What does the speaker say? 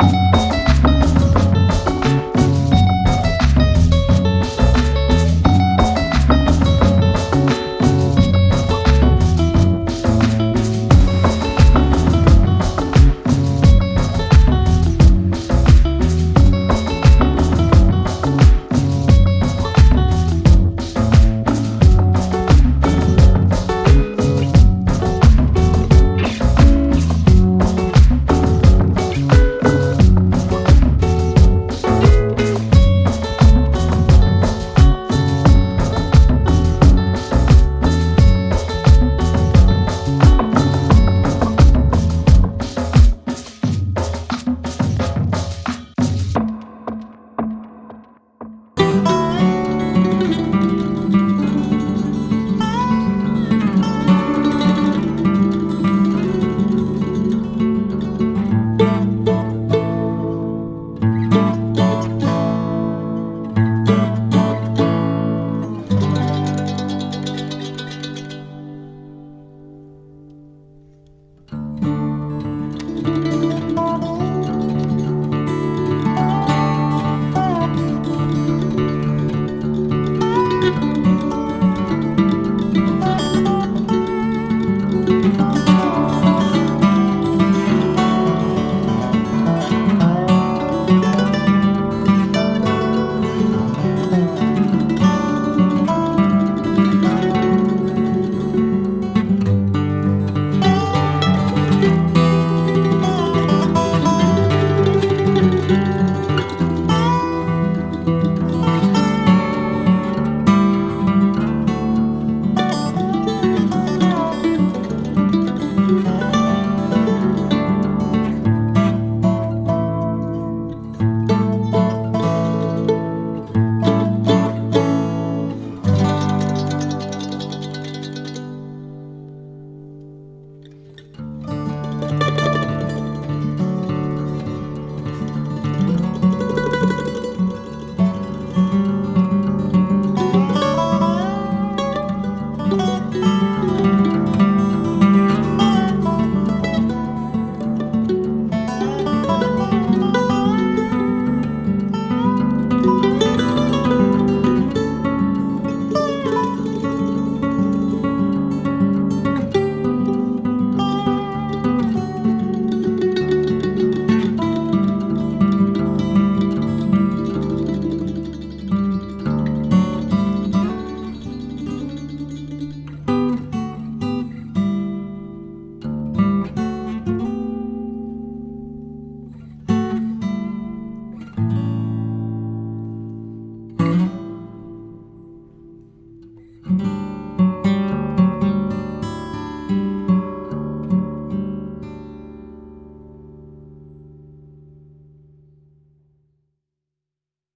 Bye.